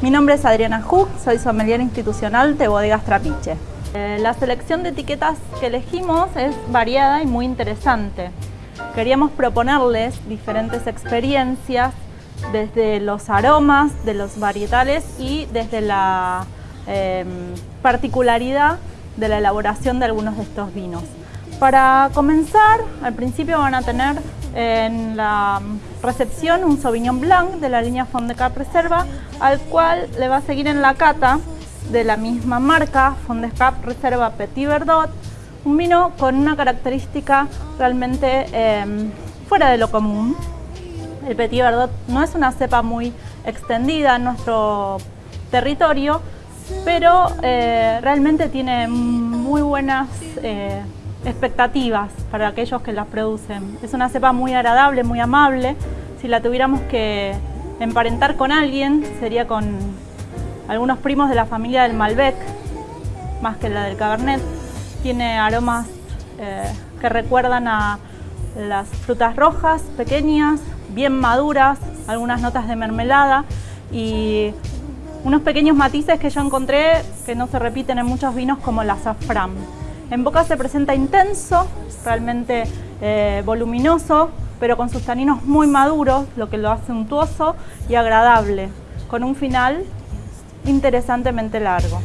Mi nombre es Adriana Hug, soy sommelier institucional de Bodegas Trapiche. Eh, la selección de etiquetas que elegimos es variada y muy interesante. Queríamos proponerles diferentes experiencias desde los aromas de los varietales y desde la em, particularidad de la elaboración de algunos de estos vinos. Para comenzar, al principio van a tener en la recepción un Sauvignon Blanc de la línea Fond de Cap Reserva, al cual le va a seguir en la cata de la misma marca, Fond de Cap Reserva Petit Verdot, un vino con una característica realmente em, fuera de lo común. El Petit Verdot no es una cepa muy extendida en nuestro territorio, pero eh, realmente tiene muy buenas eh, expectativas para aquellos que las producen. Es una cepa muy agradable, muy amable. Si la tuviéramos que emparentar con alguien, sería con algunos primos de la familia del Malbec, más que la del Cabernet. Tiene aromas eh, que recuerdan a las frutas rojas, pequeñas, bien maduras, algunas notas de mermelada y unos pequeños matices que yo encontré que no se repiten en muchos vinos como el azafrán. En boca se presenta intenso, realmente eh, voluminoso, pero con sus taninos muy maduros, lo que lo hace untuoso y agradable, con un final interesantemente largo.